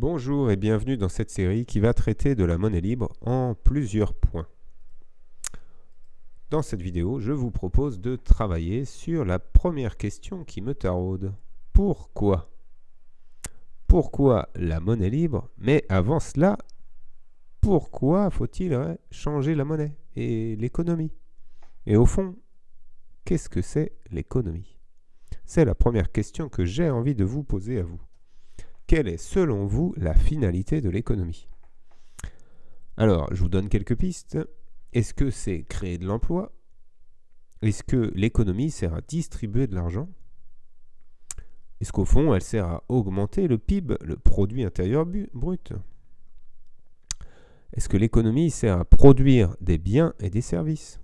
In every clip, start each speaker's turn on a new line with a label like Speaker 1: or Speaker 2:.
Speaker 1: Bonjour et bienvenue dans cette série qui va traiter de la monnaie libre en plusieurs points. Dans cette vidéo, je vous propose de travailler sur la première question qui me taraude. Pourquoi? Pourquoi la monnaie libre? Mais avant cela, pourquoi faut-il changer la monnaie et l'économie? Et au fond, qu'est-ce que c'est l'économie? C'est la première question que j'ai envie de vous poser à vous quelle est selon vous la finalité de l'économie? Alors, je vous donne quelques pistes. Est-ce que c'est créer de l'emploi? Est-ce que l'économie sert à distribuer de l'argent? Est-ce qu'au fond, elle sert à augmenter le PIB, le produit intérieur brut? Est-ce que l'économie sert à produire des biens et des services?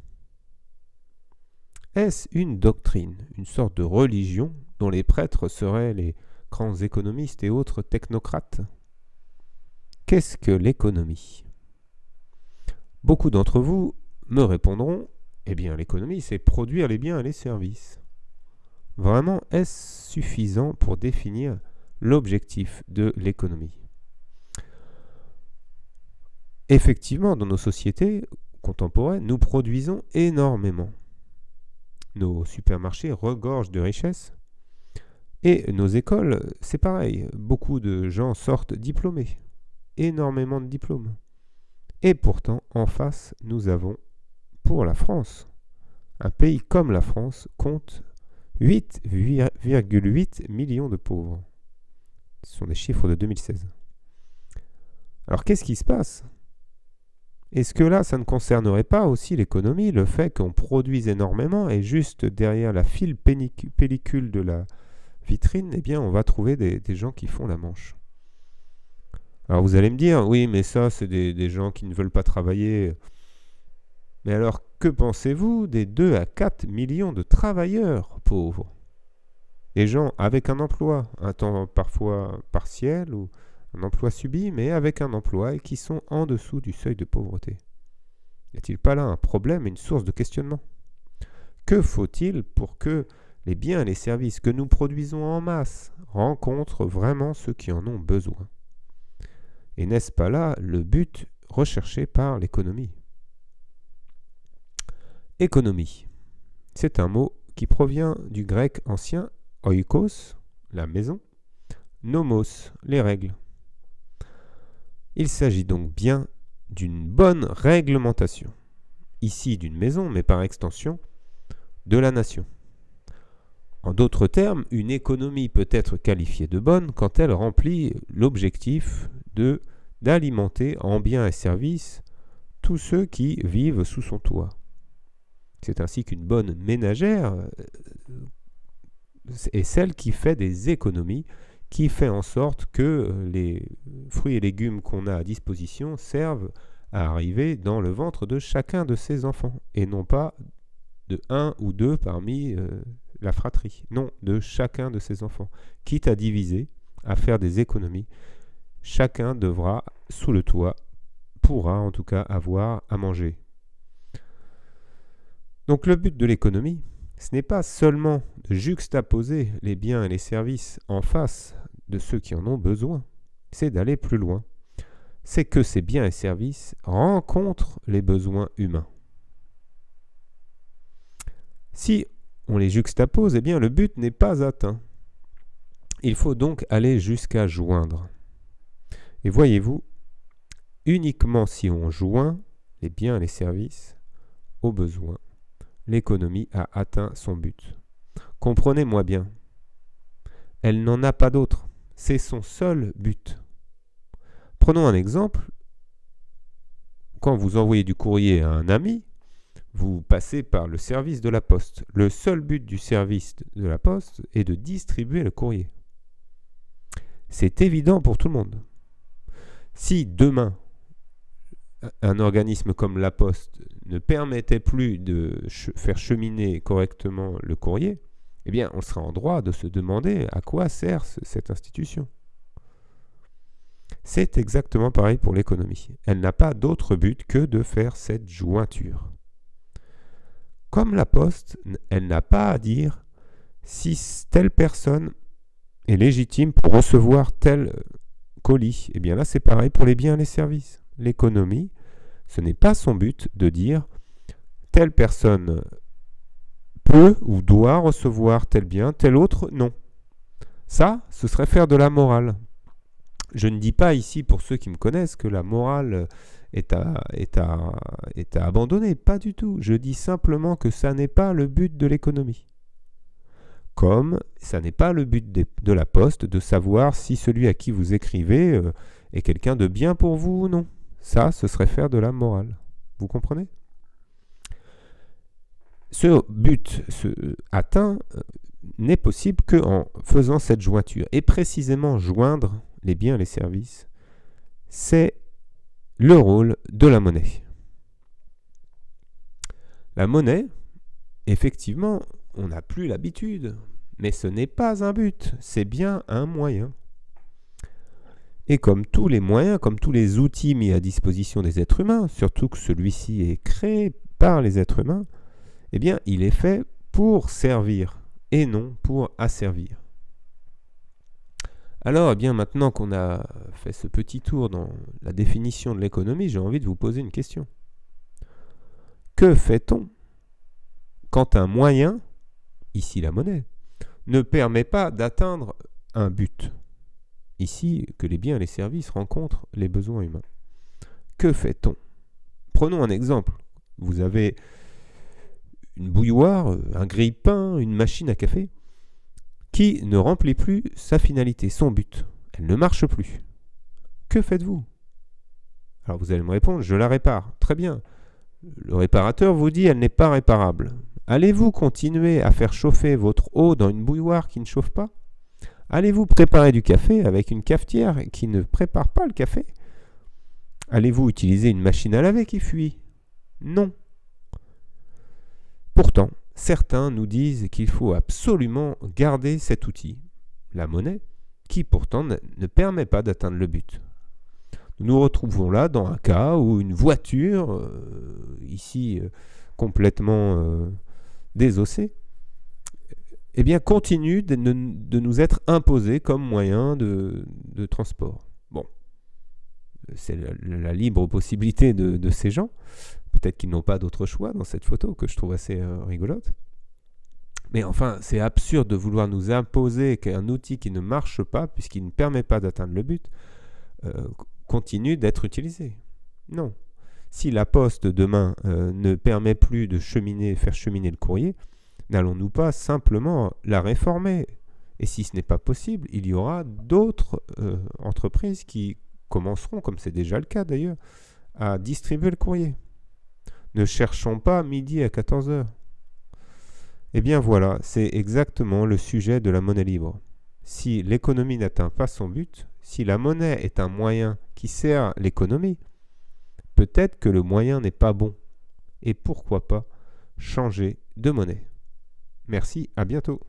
Speaker 1: Est-ce une doctrine, une sorte de religion dont les prêtres seraient les grands économistes et autres technocrates. Qu'est-ce que l'économie? Beaucoup d'entre vous me répondront, eh bien l'économie c'est produire les biens et les services. Vraiment, est-ce suffisant pour définir l'objectif de l'économie? Effectivement, dans nos sociétés contemporaines, nous produisons énormément. Nos supermarchés regorgent de richesses, et nos écoles, c'est pareil. Beaucoup de gens sortent diplômés. Énormément de diplômes. Et pourtant, en face, nous avons, pour la France, un pays comme la France compte 8,8 millions de pauvres. Ce sont des chiffres de 2016. Alors qu'est-ce qui se passe? Est-ce que là, ça ne concernerait pas aussi l'économie, le fait qu'on produise énormément et juste derrière la file pellicule de la, vitrine, eh bien, on va trouver des, gens qui font la manche. Alors vous allez me dire, oui, mais ça, c'est des, gens qui ne veulent pas travailler. Mais alors, que pensez-vous des 2 à 4 millions de travailleurs pauvres? Des gens avec un emploi, un temps parfois partiel ou un emploi subi, mais avec un emploi et qui sont en dessous du seuil de pauvreté. Y a-t-il pas là un problème et une source de questionnement? Que faut-il pour que les biens et les services que nous produisons en masse rencontrent vraiment ceux qui en ont besoin. Et n'est-ce pas là le but recherché par l'économie? Économie. C'est un mot qui provient du grec ancien oikos, la maison, nomos, les règles. Il s'agit donc bien d'une bonne réglementation, ici d'une maison, mais par extension de la nation. En d'autres termes, une économie peut être qualifiée de bonne quand elle remplit l'objectif d'alimenter en biens et services tous ceux qui vivent sous son toit. C'est ainsi qu'une bonne ménagère euh, est celle qui fait des économies, qui fait en sorte que les fruits et légumes qu'on a à disposition servent à arriver dans le ventre de chacun de ses enfants, et non pas de un ou deux parmi euh, la fratrie, non, de chacun de ses enfants. Quitte à diviser, à faire des économies, chacun devra, sous le toit, pourra en tout cas avoir à manger. Donc le but de l'économie, ce n'est pas seulement de juxtaposer les biens et les services en face de ceux qui en ont besoin, c'est d'aller plus loin. C'est que ces biens et services rencontrent les besoins humains. Si on les juxtapose, eh bien le but n'est pas atteint. Il faut donc aller jusqu'à joindre. Et voyez-vous, uniquement si on joint les biens et les services aux besoins, l'économie a atteint son but. Comprenez-moi bien, elle n'en a pas d'autre. C'est son seul but. Prenons un exemple. Quand vous envoyez du courrier à un ami, vous passez par le service de la poste. Le seul but du service de la poste est de distribuer le courrier. C'est évident pour tout le monde. Si demain, un organisme comme la poste ne permettait plus de faire cheminer correctement le courrier, eh bien, on serait en droit de se demander à quoi sert cette institution. C'est exactement pareil pour l'économie. Elle n'a pas d'autre but que de faire cette jointure. Comme la poste, elle n'a pas à dire si telle personne est légitime pour recevoir tel colis. Et eh bien là, c'est pareil pour les biens et les services. L'économie, ce n'est pas son but de dire telle personne peut ou doit recevoir tel bien, tel autre non. Ça, ce serait faire de la morale. Je ne dis pas ici, pour ceux qui me connaissent, que la morale est à, abandonner. Pas du tout. Je dis simplement que ça n'est pas le but de l'économie. Comme ça n'est pas le but de, la poste de savoir si celui à qui vous écrivez euh, est quelqu'un de bien pour vous ou non. Ça, ce serait faire de la morale. Vous comprenez? Ce but ce, atteint euh, n'est possible qu'en faisant cette jointure. Et précisément joindre les biens et les services, c'est le rôle de la monnaie. La monnaie, effectivement, on n'a plus l'habitude, mais ce n'est pas un but, c'est bien un moyen. Et comme tous les moyens, comme tous les outils mis à disposition des êtres humains, surtout que celui-ci est créé par les êtres humains, eh bien, il est fait pour servir et non pour asservir. Alors, eh bien, maintenant qu'on a fait ce petit tour dans la définition de l'économie, j'ai envie de vous poser une question. Que fait-on quand un moyen, ici la monnaie, ne permet pas d'atteindre un but? Ici, que les biens et les services rencontrent les besoins humains. Que fait-on? Prenons un exemple. Vous avez une bouilloire, un grille-pain, une machine à café qui ne remplit plus sa finalité, son but. Elle ne marche plus. Que faites-vous? Alors vous allez me répondre, je la répare. Très bien. Le réparateur vous dit, elle n'est pas réparable. Allez-vous continuer à faire chauffer votre eau dans une bouilloire qui ne chauffe pas? Allez-vous préparer du café avec une cafetière qui ne prépare pas le café? Allez-vous utiliser une machine à laver qui fuit? Non. Pourtant, certains nous disent qu'il faut absolument garder cet outil, la monnaie, qui pourtant ne permet pas d'atteindre le but. Nous nous retrouvons là dans un cas où une voiture, euh, ici euh, complètement euh, désossée, eh bien, continue de, nous être imposée comme moyen de, transport. Bon, c'est la, libre possibilité de ces gens. Peut-être qu'ils n'ont pas d'autre choix dans cette photo que je trouve assez euh, rigolote. Mais enfin, c'est absurde de vouloir nous imposer qu'un outil qui ne marche pas, puisqu'il ne permet pas d'atteindre le but, euh, continue d'être utilisé. Non. Si la poste demain euh, ne permet plus de cheminer, faire cheminer le courrier, n'allons-nous pas simplement la réformer? Et si ce n'est pas possible, il y aura d'autres entreprises qui commenceront, comme c'est déjà le cas d'ailleurs, à distribuer le courrier. Ne cherchons pas midi à 14h. Eh bien voilà, c'est exactement le sujet de la monnaie libre. Si l'économie n'atteint pas son but, si la monnaie est un moyen qui sert l'économie, peut-être que le moyen n'est pas bon. Et pourquoi pas changer de monnaie Merci, à bientôt.